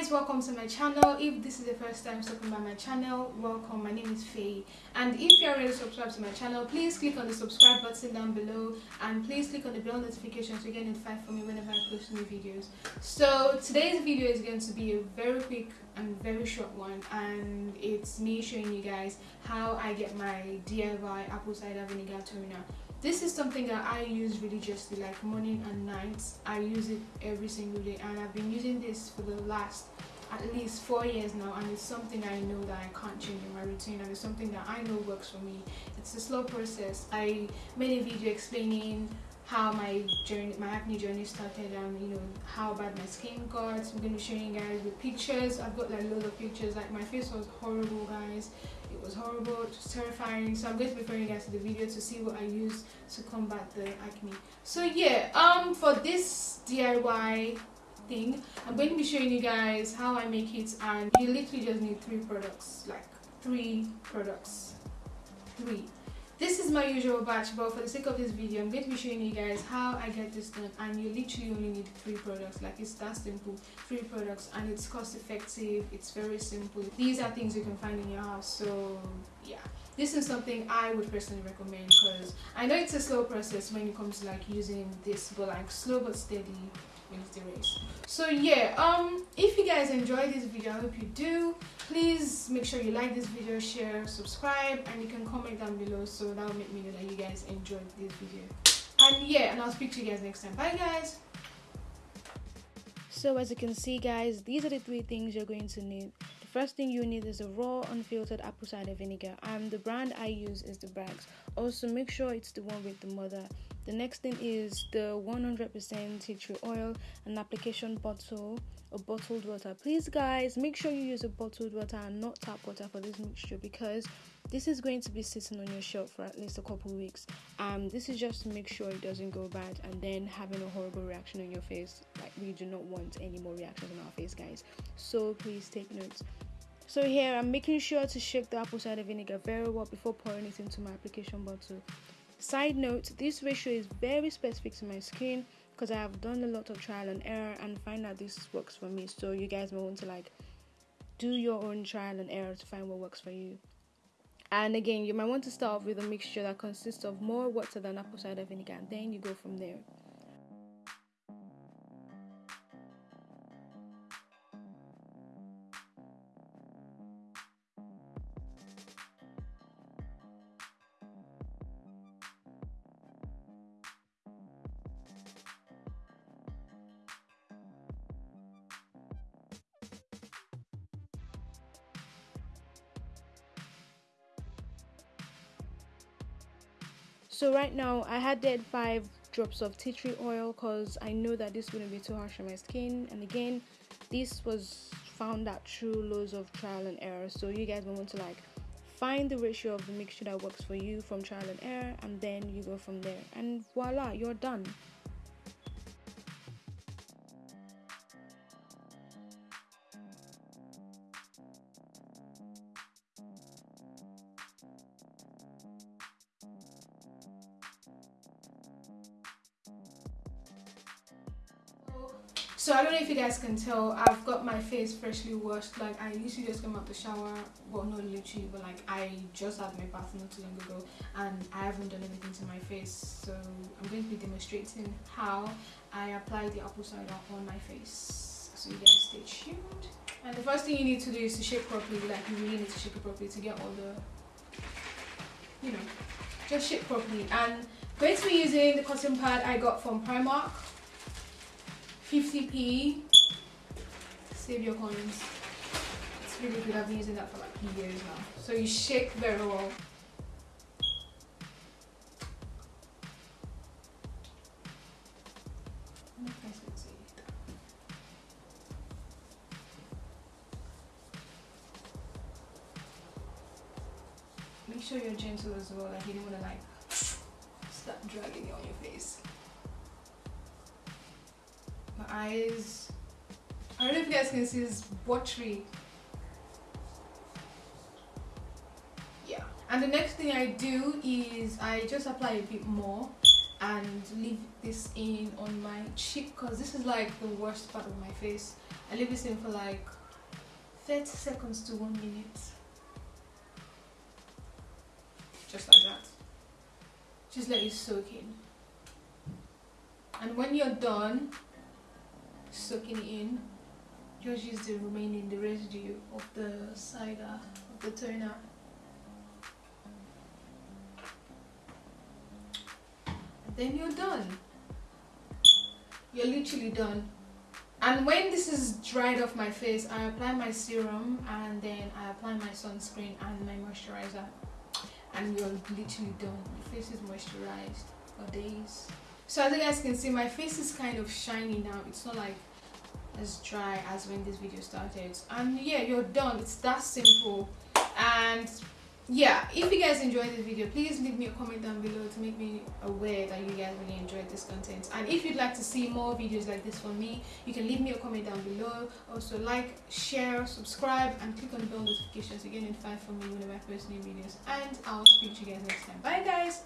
guys welcome to my channel. If this is the first time stopping by my channel welcome. My name is Faye. And if you're already subscribed to my channel please click on the subscribe button down below and please click on the bell notification to get notified for me whenever I post new videos. So today's video is going to be a very quick and very short one and it's me showing you guys how I get my DIY apple cider vinegar toner this is something that I use religiously like morning and night I use it every single day and I've been using this for the last at least four years now and it's something I know that I can't change in my routine and it's something that I know works for me. It's a slow process. I made a video explaining how my journey my acne journey started and you know how bad my skin got. I'm going to showing you guys the pictures. I've got like loads of pictures. Like my face was horrible guys it was horrible it was terrifying. So i'm going to be referring you guys to the video to see what i use to combat the acne. So yeah um for this diy thing i'm going to be showing you guys how i make it and you literally just need three products like three products. Three this is my usual batch but for the sake of this video i'm going to be showing you guys how i get this done and you literally only need three products. Like it's that simple. Three products and it's cost effective it's very simple. These are things you can find in your house so yeah. This is something i would personally recommend because i know it's a slow process when it comes to like using this but like slow but steady the race so yeah um if you guys enjoyed this video i hope you do. Please make sure you like this video share subscribe and you can comment down below. So that will make me know that you guys enjoyed this video. And yeah and i'll speak to you guys next time. Bye guys. So as you can see guys these are the three things you're going to need. The first thing you need is a raw unfiltered apple cider vinegar. And the brand i use is the Bragg's. Also make sure it's the one with the mother the next thing is the 100% tea tree oil an application bottle a bottled water. Please guys make sure you use a bottled water and not tap water for this mixture because this is going to be sitting on your shelf for at least a couple weeks. Um this is just to make sure it doesn't go bad and then having a horrible reaction on your face like we do not want any more reactions on our face guys. So please take notes so here i'm making sure to shake the apple cider vinegar very well before pouring it into my application bottle side note this ratio is very specific to my skin because I have done a lot of trial and error and find that this works for me. So you guys may want to like do your own trial and error to find what works for you. And again, you might want to start off with a mixture that consists of more water than apple cider vinegar, and then you go from there. So right now i had add five drops of tea tree oil because i know that this wouldn't be too harsh on my skin. And again this was found out through loads of trial and error. So you guys will want to like find the ratio of the mixture that works for you from trial and error and then you go from there. And voila you're done so i don't know if you guys can tell i've got my face freshly washed like i literally just came out the shower well not literally but like i just had my bath not too long ago and i haven't done anything to my face so i'm going to be demonstrating how i apply the apple cider on my face. So you guys stay tuned. And the first thing you need to do is to shake properly like you really need to shake it properly to get all the you know just shake properly. And going to be using the cotton pad i got from primark 50p save your coins. It's really good. I've been using that for like years now. So you shake very well. Make sure you're gentle as well. Like you don't want to like start dragging it on your face eyes. I don't know if you guys can see this watery yeah. And the next thing I do is I just apply a bit more and leave this in on my cheek because this is like the worst part of my face. I leave this in for like 30 seconds to one minute. Just like that. Just let it soak in. And when you're done soaking in. Just use the remaining the residue of the cider of the toner then you're done. You're literally done. And when this is dried off my face I apply my serum and then I apply my sunscreen and my moisturizer. And you're literally done. Your face is moisturized for days so as you guys can see my face is kind of shiny now. It's not like as dry as when this video started. And yeah you're done. It's that simple. And yeah if you guys enjoyed this video please leave me a comment down below to make me aware that you guys really enjoyed this content. And if you'd like to see more videos like this from me you can leave me a comment down below. Also like share subscribe and click on the bell notifications to get notified from me whenever i post new videos. And i'll speak to you guys next time. Bye guys.